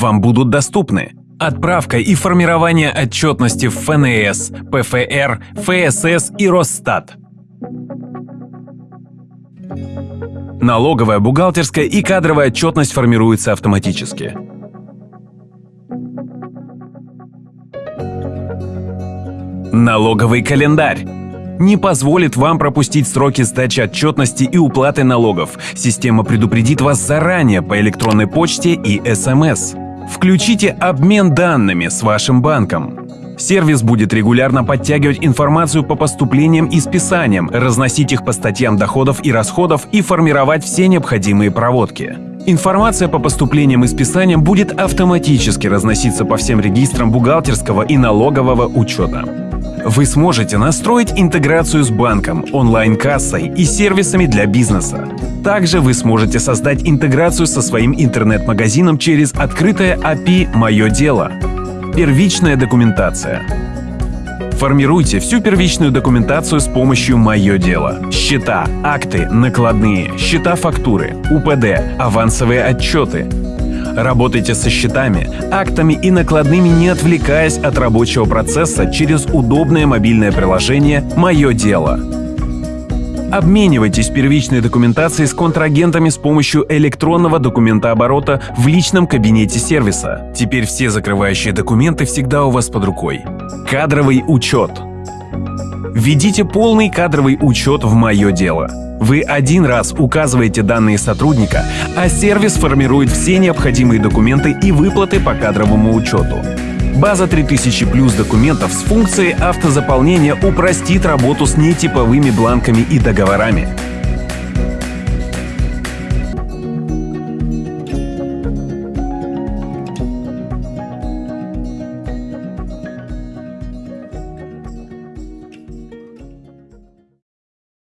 вам будут доступны отправка и формирование отчетности в ФНС, ПФР, ФСС и Росстат. Налоговая, бухгалтерская и кадровая отчетность формируется автоматически. Налоговый календарь не позволит вам пропустить сроки сдачи отчетности и уплаты налогов. Система предупредит вас заранее по электронной почте и СМС. Включите обмен данными с вашим банком. Сервис будет регулярно подтягивать информацию по поступлениям и списаниям, разносить их по статьям доходов и расходов и формировать все необходимые проводки. Информация по поступлениям и списаниям будет автоматически разноситься по всем регистрам бухгалтерского и налогового учета. Вы сможете настроить интеграцию с банком, онлайн-кассой и сервисами для бизнеса. Также вы сможете создать интеграцию со своим интернет-магазином через открытое API «Мое дело». Первичная документация. Формируйте всю первичную документацию с помощью «Мое дело». Счета, акты, накладные, счета фактуры, УПД, авансовые отчеты. Работайте со счетами, актами и накладными, не отвлекаясь от рабочего процесса через удобное мобильное приложение «Мое дело». Обменивайтесь первичной документацией с контрагентами с помощью электронного документооборота в личном кабинете сервиса. Теперь все закрывающие документы всегда у вас под рукой. Кадровый учет. Введите полный кадровый учет в «Мое дело». Вы один раз указываете данные сотрудника, а сервис формирует все необходимые документы и выплаты по кадровому учету. База 3000 плюс документов с функцией автозаполнения упростит работу с нетиповыми бланками и договорами.